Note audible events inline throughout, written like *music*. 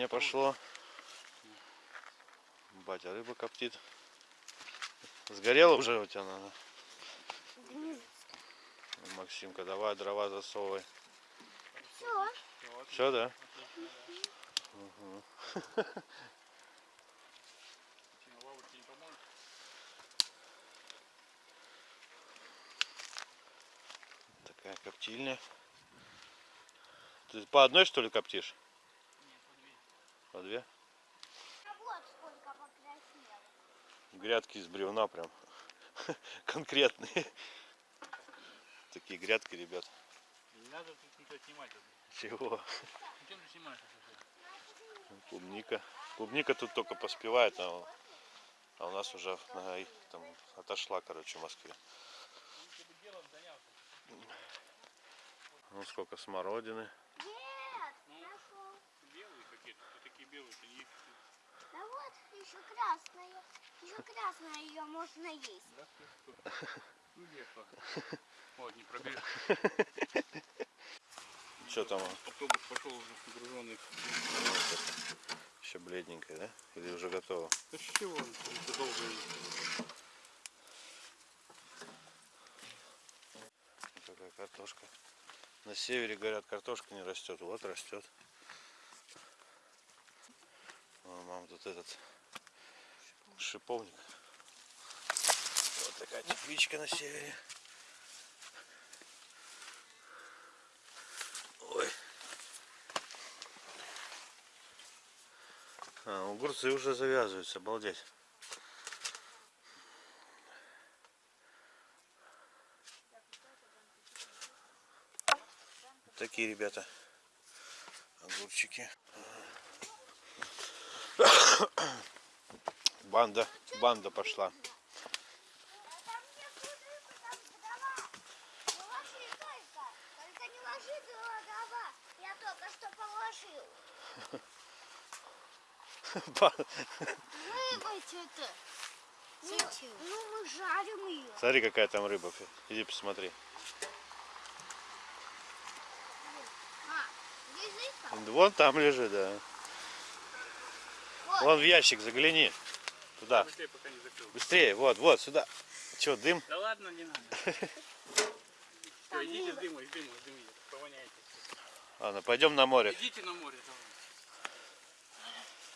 Копчение пошло. Батя рыба коптит. Сгорела уже у тебя, наверное? Максимка, давай дрова засовывай. Все. Все, да? Такая коптильня. Ты по одной что ли коптишь? По две? А вот сколько покраснело. Грядки из бревна прям. *laughs* Конкретные. Такие грядки, ребят. Не надо тут ничего снимать. Чего? Зачем ты снимаешь? Клубника. Клубника тут только поспевает, а, а у нас уже и там отошла, короче, в Москве. Занялся. Ну сколько смородины. Нет, нашел. Белые какие-то, вот такие белые, это не Да вот, еще красная. Еще красная, ее можно есть. Да, что? Ну. Вот, не пробежишь. Что там? Автобус пошел уже груженный. Еще бледненькая, да? Или уже готово? Да чего, это долго. Вот Такая картошка. На севере, говорят, картошка не растет. Вот растет. О, мама, тут этот шиповник. Вот такая тепличка на севере. Ой. А, огурцы уже завязываются, обалдеть. Такие ребята огурчики. Банда, банда пошла. Ну, мы жарим ее. Смотри, какая там рыба. Иди посмотри. Вон там лежит, да. Вон в ящик загляни. Туда. Быстрее, пока не закрыл. Быстрее, вот, вот, сюда. Че, дым? Да ладно, не надо. *laughs* Все, идите с дымом, с дымом, с дымом. Повоняйте. Ладно, пойдем на море. Идите на море.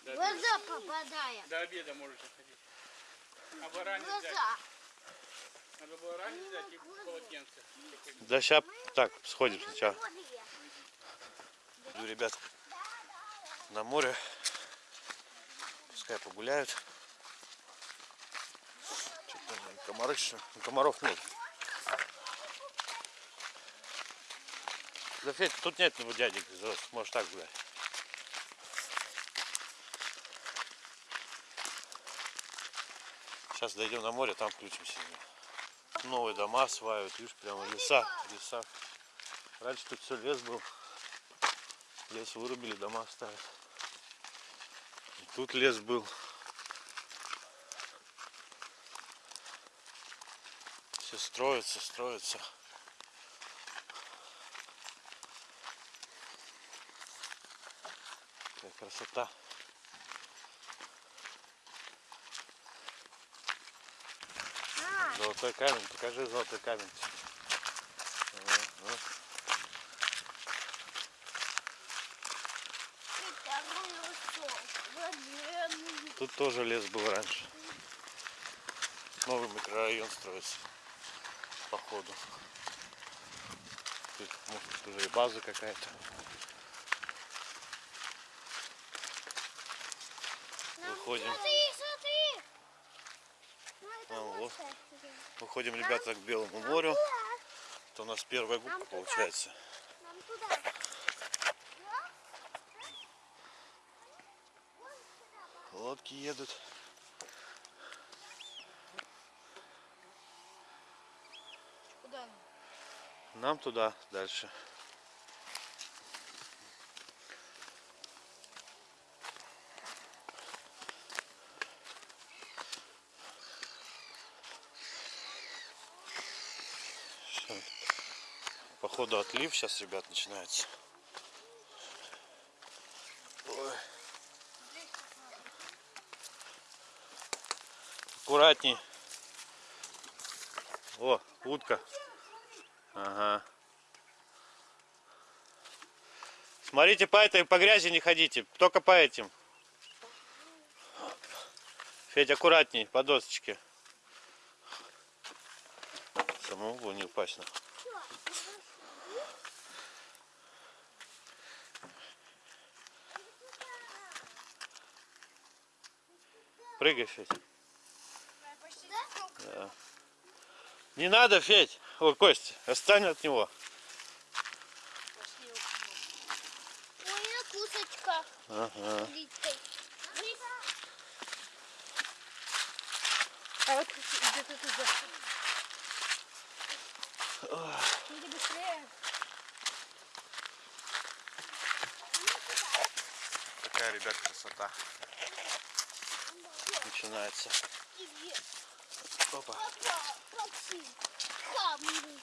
давай. Глаза попадая. до обеда можете ходить. А баране взять. Глаза. Надо было ранее взять и полотенце. Да сейчас так, сходим сначала. Иду, ребят, на море. Пускай погуляют. Комары? Ну, Комаров нет. Да, Федь, тут нет ну, дядек, можешь так гулять. Сейчас дойдем на море, там включимся. Новые дома осваивают, видишь, прямо леса, леса. Раньше тут все лес был. Лес вырубили, дома оставят. И тут лес был. Все строится, строится. Какая красота. А, Золотой камень, покажи золотой камень. Тут тоже лес был раньше. Новый микрорайон строится. Походу. Тут, может, уже и база какая-то. Выходим. Смотри, смотри. Ну, А, вот. Выходим, ребята, к Белому морю. Это у нас первая губка получается. Лодки едут. Нам туда дальше. Походу отлив сейчас, ребят, начинается. Аккуратней. О, утка. Ага. Смотрите, по этой, по грязи не ходите, только по этим. Федь, аккуратней, по досочке. Самому было не упасть. на. Прыгай, Федь. Да. Не надо, Федь. Ой, Кость, отстань от него. Ой, на кусочках. Ага. А вот где-то туда. Иди быстрее. Такая, ребят, красота. Начинается. Опа. Камни.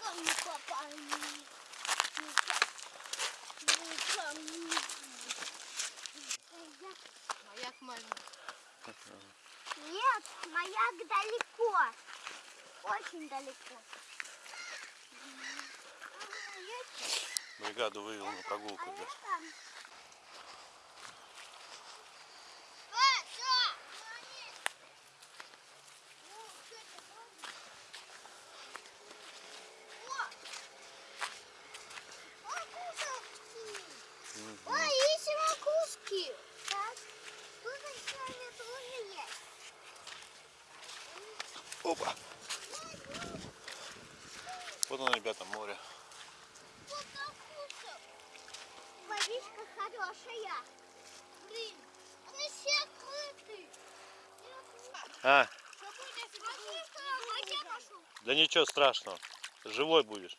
Камни попали. Камни. Маяк маленький. Нет, маяк далеко. Очень далеко. Бригаду вывел на прогулку. А да. я там. Ой, есть макушки. Так, тут еще тоже есть. Опа. Вот оно, ребята, море. Вот макушек. Водичка хорошая. Блин, они все открыты. А, а да ничего страшного. Живой будешь.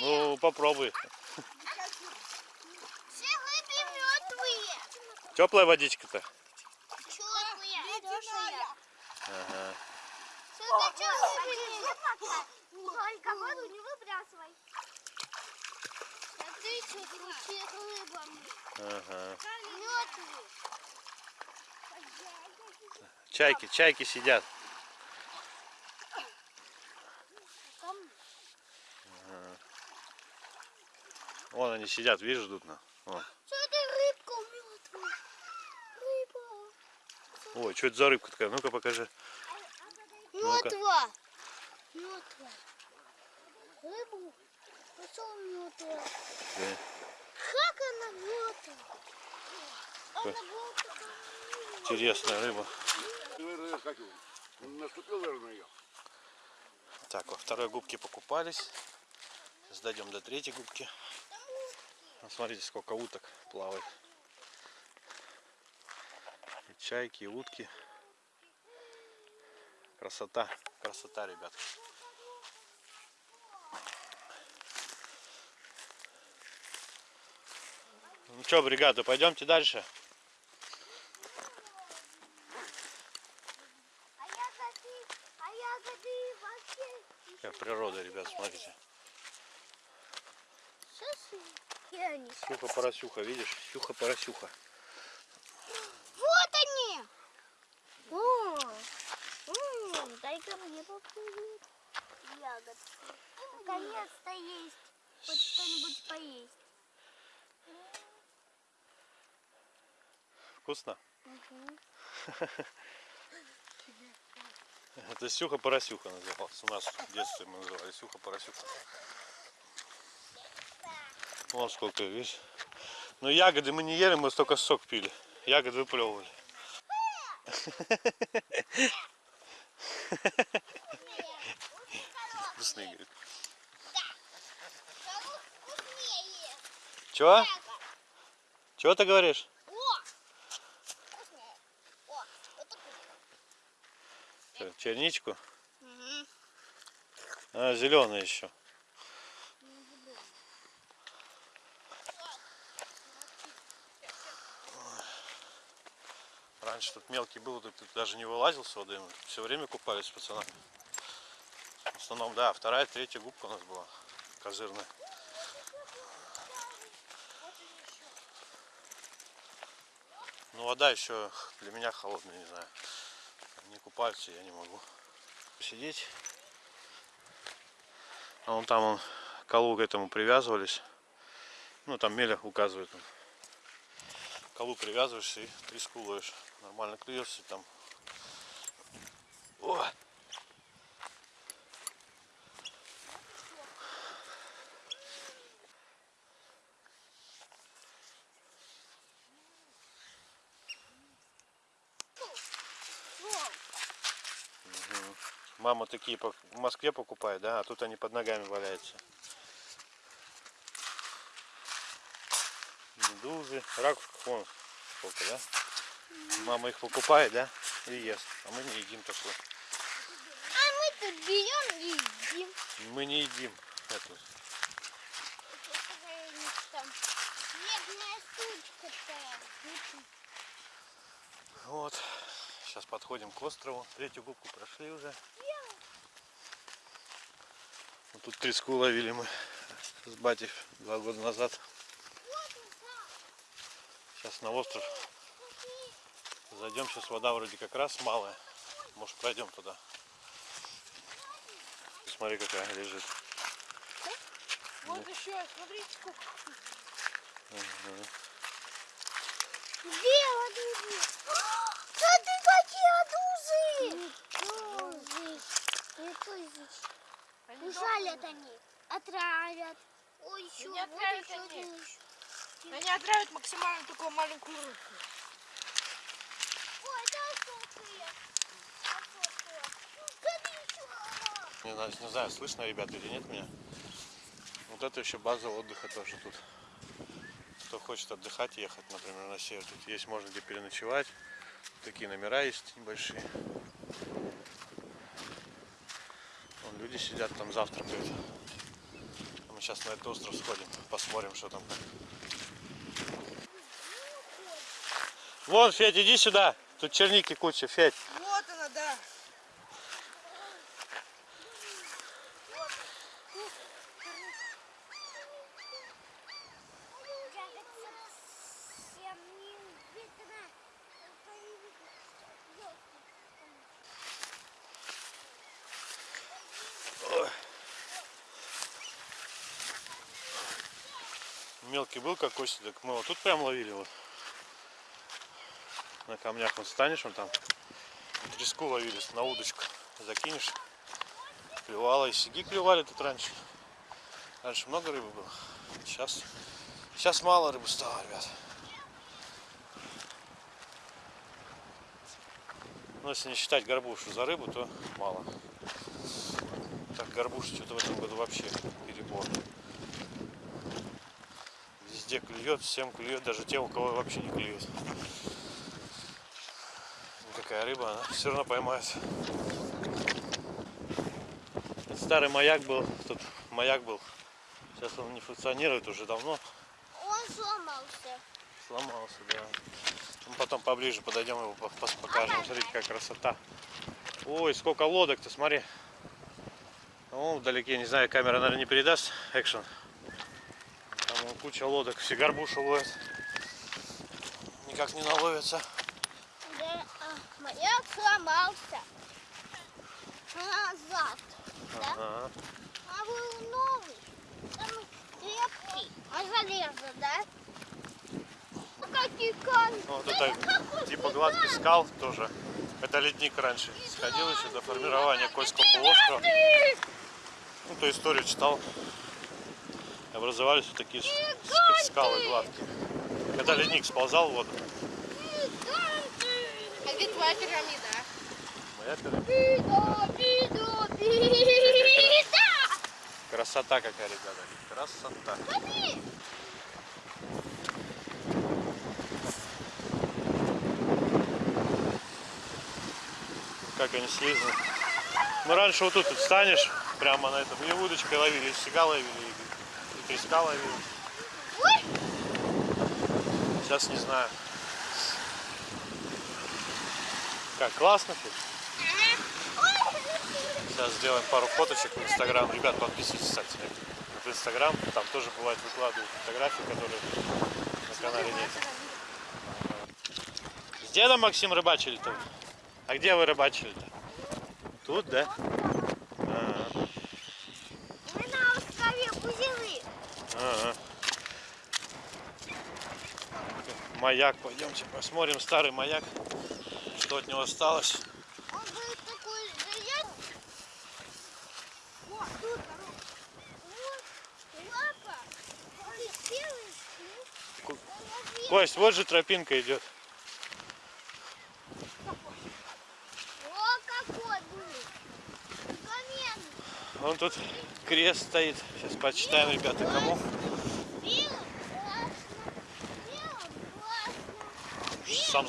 Ну, попробуй. Все рыбы мертвые. Теплая водичка-то? Хорошая. Ага. Что ты что Только воду не выбрасывай. Смотри, что тут все рыбами. Ага. Мертвые. Чайки, чайки сидят. Вон они сидят, видишь, ждут на. Вон. Ой, что это за рыбка такая? Ну-ка покажи. Мертва. Мертва. Рыбу. Мертвая? Э, Как она мертва? Интересная рыба. Наступил, наверное, ее. Так, во второй губке покупались. Дойдем до третьей губки. Ну, смотрите, сколько уток плавает. И чайки, и утки. Красота, красота, ребят. Ну что, бригада, пойдемте дальше. А ягоды, а ягоды вообще. Как природа, ребят, смотрите. Сейчас я не Сюха поросюха, видишь? Сюха поросюха. Вот они! О, дай-ка мне попробовать ягод. Наконец-то есть. Хоть что-нибудь поесть. Вкусно? *laughs* Это Сюха Поросюха называлась. У нас в детстве мы называли Сюха Поросюха. Вон сколько, видишь. Но ягоды мы не ели, мы столько сок пили. Ягоды выплевывали. Вкусные, говорит. Чего? Чего ты говоришь? это черничку? Угу. Она зеленая еще. Раньше тут мелкий был, тут даже не вылазил с воды. Мы все время купались с. В основном, да, вторая, третья губка у нас была козырная. Ну вода еще для меня холодная, не знаю. Не купаются я не могу. Сидеть. А вон там он, колу к этому привязывались. Ну там Меля указывает. Колу привязываешься и треску ловишь. Нормально клюешься там. О! Мама такие в Москве покупает, да, а тут они под ногами валяются. Медузы, ракушков вон сколько, да? Мама их покупает, да, и ест, а мы не едим такое. А мы тут берем и едим. Мы не едим эту. Вот. Сейчас подходим к острову. Третью губку прошли уже. Тут треску ловили мы с батей два года назад. Сейчас на остров зайдем. Сейчас вода вроде как раз малая. Может пройдем туда. Смотри какая лежит. Вот еще, смотрите, сколько. Мгм. Где адузы? Смотри, какие адузы! Не тузы. Они Ужалят они. Отравят. Ой, еще, Не вот отравят еще они. один еще. Они отравят максимально такую маленькую рыбку. Ой. Смотри, еще. Не знаю, не знаю, слышно, ребята, или нет меня. Вот это еще база отдыха тоже тут. Кто хочет отдыхать, ехать, например, на север. Тут есть, можно где переночевать. Такие номера есть небольшие. Вон люди сидят там завтракают. А мы сейчас на этот остров сходим, посмотрим, что там. Вон, Федь, иди сюда. Тут черники куча, Федь. Вот она, да. Совсем не видно. Только не видно. Ёлки. Мелкий был как кости, так мы вот тут прям ловили вот. На камнях вот станешь, вон там треску ловили на удочку. Закинешь, клевала. И сиги клевали тут раньше. Раньше много рыбы было. Сейчас, сейчас мало рыбы стало, ребят. Но если не считать горбушу за рыбу, то мало. Так, горбуша что-то в этом году вообще перебор. Везде клюет, всем клюет, даже те, у кого вообще не клюет. Никакая рыба, она все равно поймает. Старый маяк был, тут маяк был. Сейчас он не функционирует уже давно. Он сломался. Сломался, да. Мы потом поближе подойдем его покажем. Смотрите, какая красота. Ой, сколько лодок-то, смотри. О, вдалеке, не знаю, камера, наверное, не передаст экшен. Куча лодок, все горбушу ловят. Никак не наловятся. Да, а, маяк сломался. Назад. Да? Ага. А был новый. Там крепкий. А железо, да? А какие камни? Ну, Вот это *laughs* типа гладкий скал тоже. Это ледник раньше. Сходил еще до формирования Кольского полуострова. Ну, ту историю читал. Образовались вот такие скалы гладкие. Когда ледник сползал в воду, А где твоя пирамида? а? моя пирамида. Биду, бида! Красота какая, ребята. Красота. Смотри! Как они слизаны. Ну, раньше вот тут вот станешь, прямо на этом, и удочкой ловили, и сега ловили, ловили. Ой! Сейчас не знаю. Как, классно тут? Сейчас сделаем пару фоточек в Инстаграм. Ребят, подписывайтесь, кстати, в Инстаграм. Там тоже бывает выкладываю фотографии, которые на канале нет. С дедом Максим рыбачили-то? А где вы рыбачили-то? Тут, да? Ага. Мы на острове Бузины. Ага. Маяк, пойдемте посмотрим старый маяк, что от него осталось. Он он Кость, вот же тропинка идет. О, какой будет. Каменный. Вон тут крест стоит. Сейчас почитаем, ребята, кому. Белым классно. Белым классно. Сам забыл. Классно. Да? А, куда пошел ты? Меня не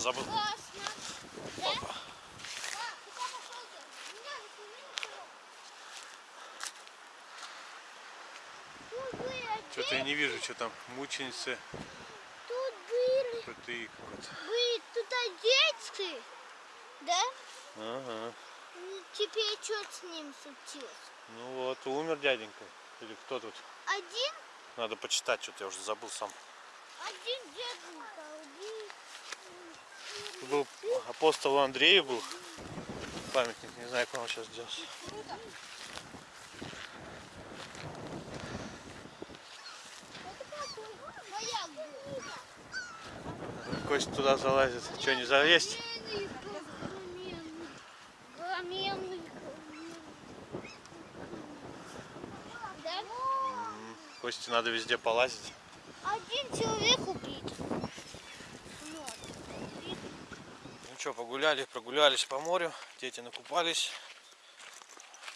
Тут были Что-то я не вижу, что там мученицы. Тут были, Крутые какой-то. были тут одеться. Да? Ага. И Теперь что с ним случилось? Ну вот, умер дяденька. Или кто тут? Один? Надо почитать, что-то я уже забыл сам. Был апостол Андрею был. Памятник, не знаю, как он сейчас был. Кость туда залазит. Что, не залезть? М, Косте надо везде полазить. Один человек убит. Ну что, погуляли, прогулялись по морю. Дети накупались.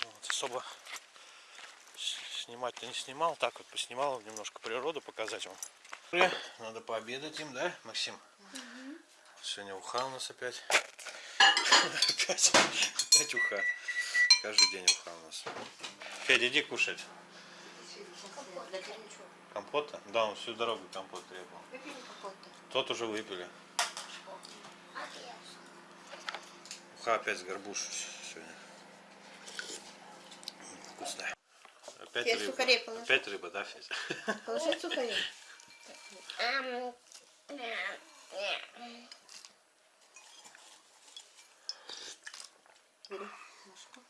Вот, особо снимать-то не снимал. Так вот поснимал немножко природу показать вам. Надо пообедать им, да, Максим? Сегодня уха у нас опять. Опять, опять уха. Каждый день уха у нас. Федя, иди кушать. Компота? Да, он всю дорогу компот требовал. Тот уже выпили. Уха опять с горбуш сегодня. Вкусная. Опять Федь, рыба. сухарей положи. Опять рыба, да, Федя? Положи сухари. *laughs* Бери ложку.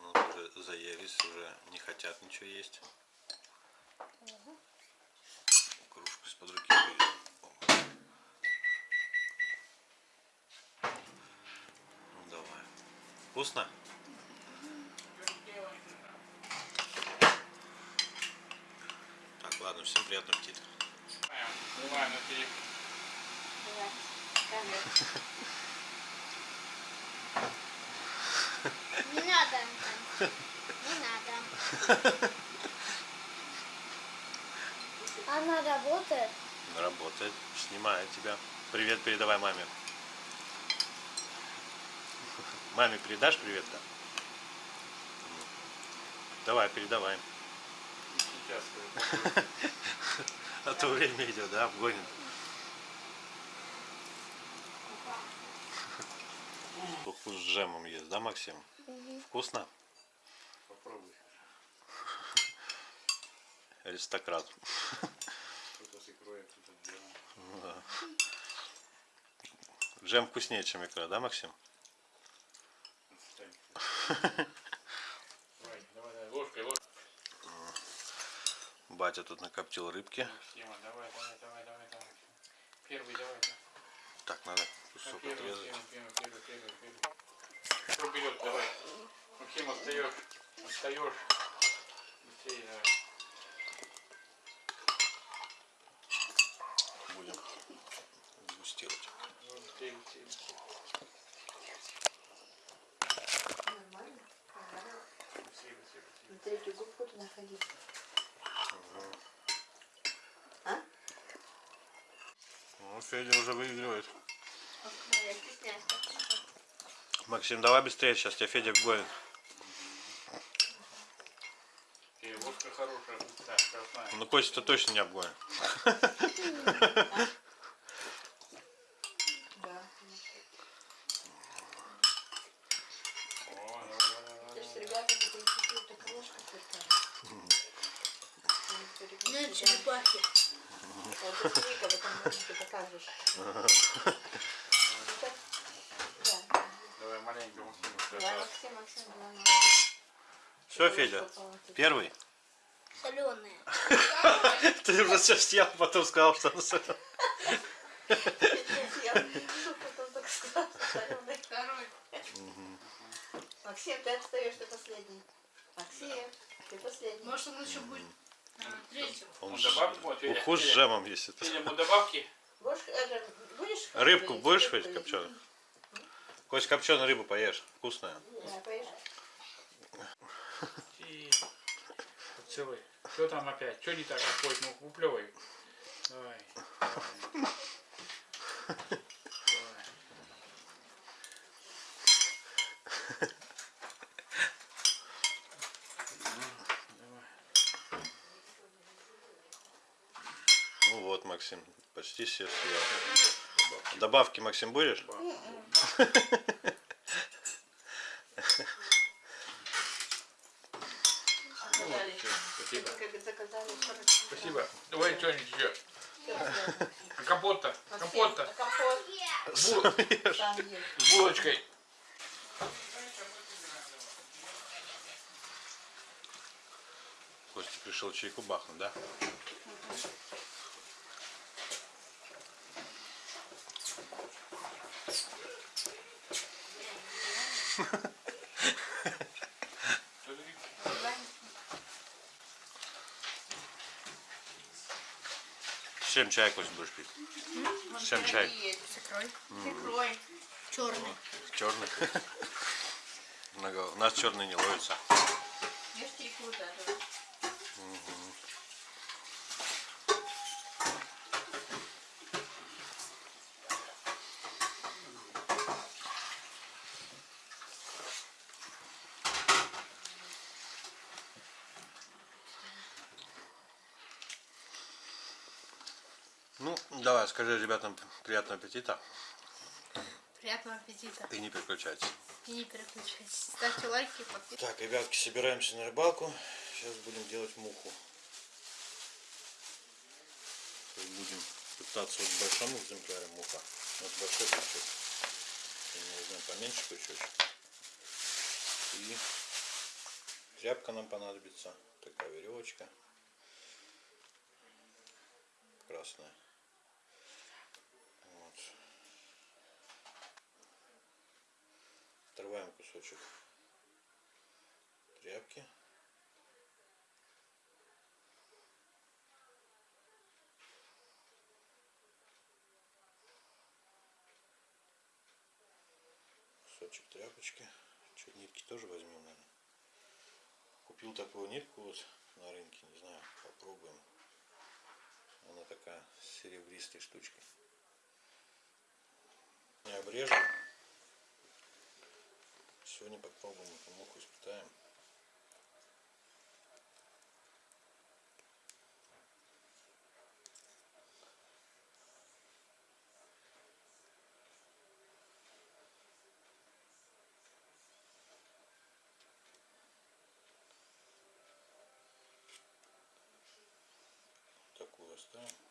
Ну, уже заелись, уже не хотят ничего есть. Кружку из-под руки. Ну давай. Вкусно? Так, ладно, всем приятного аппетита. На. *laughs* Не надо. Она работает. Работает. Снимает тебя. Привет передавай маме. Маме передашь привет-то? Давай, передавай. Сейчас. А то время идет, да, обгонит. Туху с джемом есть, да, Максим? Вкусно? Попробуй. Аристократ. Кто-то с икрой, а кто-то с джемом. Да. Джем вкуснее, чем икра, да, Максим? Батя тут накоптил рыбки. Давай, давай, давай. Первый. Так, надо А, кусок Первый, отрезать. первый, первый, первый, первый, первый. Кто вперед, давай. Максим, отстаешь. Отстаешь. Быстрее, давай. Будем дегустировать. Ну, Быстрее, быстрее, быстрее. Нормально. Понравилось. Быстрее, быстрее, быстрее. На третью губку туда ходи. А? Ну, Федя уже выигрывает. Максим, давай быстрее, сейчас тебя Федя гонит. Ну, Костя-то точно не обгонит. *laughs* Да. О, давай, давай, давай, То есть давай. ребята такие чуть-чуть так ложка только. Нет, черепахи. Вот это Вика, вот как же. ж. Это- Да. Давай маленько Максиму. Давай, Максим, Максим, давай. Все, Федя, первый. Соленые. *laughs* Ты уже все съел, потом сказал, что он соленый. Я потом так сказала, соленый. Второй. Максим, ты отстаешь, ты последний. Максим, ты последний. Может, он еще будет э, третьим. Он Федя, уху с Федя. джемом есть. это. Федя, добавки? Будешь Рыбку будешь есть? копченую? Хоть копченую рыбу поешь, вкусная. Да, поешь. И... Поцелуй. Что там опять? Что не так опять? Ну, уплевай. Давай. Давай. Давай. Давай. Ну вот, Максим, почти все съел. Добавки, Максим, будешь? *laughs* Заказали. Спасибо. Заказали. Спасибо. Давай что-нибудь еще. А Компот-то. Компот-то. Компот. С булочкой. Костя пришел чайку бахнуть, да? С чем *laughs* чай, Кость, будешь пить? С чем чай? С икрой. С икрой. Черный. Черный. *laughs* У нас черный не ловится. Ешьте икру даже. Ну, давай, скажи ребятам приятного аппетита Приятного аппетита. и не переключайтесь. И не переключайтесь. Ставьте лайки, подписывайтесь. Так, ребятки, собираемся на рыбалку. Сейчас будем делать муху. Сейчас будем пытаться вот в большом экземпляре муха. Вот большой крючок. Я не знаю, поменьше крючочек. И тряпка нам понадобится. Такая веревочка. Красная. Вот. Отрываем кусочек тряпки. Кусочек тряпочки. Чуть нитки тоже возьмем, наверное. Купил такую нитку вот на рынке, не знаю, попробуем. Она такая серебристой штучкой. Не обрежем. Сегодня попробуем эту муху, испытаем. Такую оставим.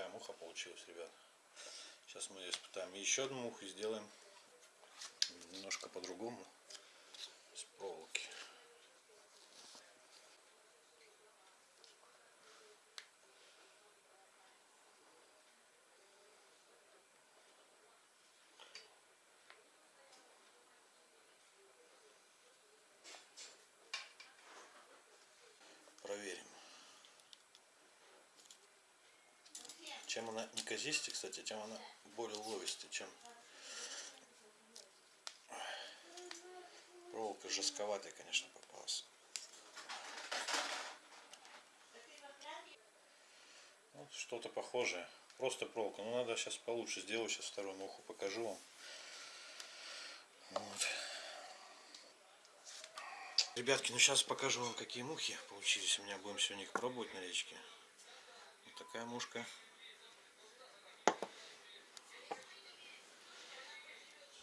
Такая муха получилась, ребят. Сейчас мы ее испытаем. Еще одну муху сделаем немножко по-другому. С проволоки. Проверим. Чем она неказистее, кстати, тем она более ловистая, чем проволока жестковатая, конечно, попалась. Вот что-то похожее. Просто проволока. Но надо сейчас получше сделать. Сейчас вторую муху покажу вам. Вот. Ребятки, ну сейчас покажу вам, какие мухи получились. У меня будем сегодня их пробовать на речке. Вот такая мушка.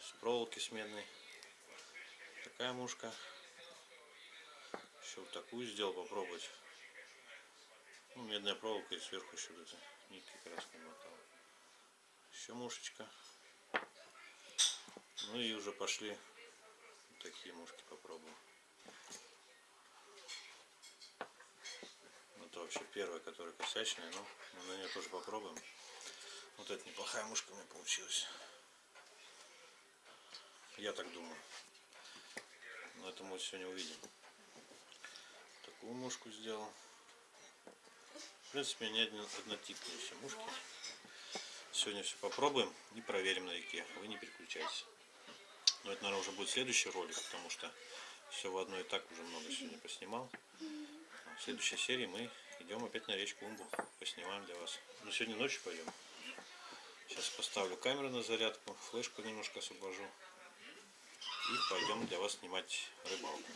С проволоки с медной. Такая мушка. Еще вот такую сделал попробовать. Ну, медная проволока и сверху еще вот эти нитки красные мотал. Еще мушечка. Ну и уже пошли вот такие мушки попробуем. Ну, Это вообще первая, которая косячная, но мы на нее тоже попробуем. Вот это неплохая мушка у меня получилась. Я так думаю. Но это мы сегодня увидим. Такую мушку сделал. В принципе, не однотипные все мушки. Сегодня все попробуем и проверим на реке. Вы не переключайтесь. Но это, наверное, уже будет следующий ролик, потому что все в одно и так уже много сегодня поснимал. В следующей серии мы идем опять на речку Умбу. Поснимаем для вас. Ну, сегодня ночью пойдем. Сейчас поставлю камеру на зарядку, флешку немножко освобожу. И пойдем для вас снимать рыбалку.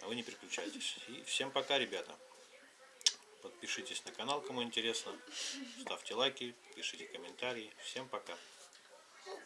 А вы не переключайтесь. И всем пока, ребята. Подпишитесь на канал, кому интересно. Ставьте лайки, пишите комментарии. Всем пока.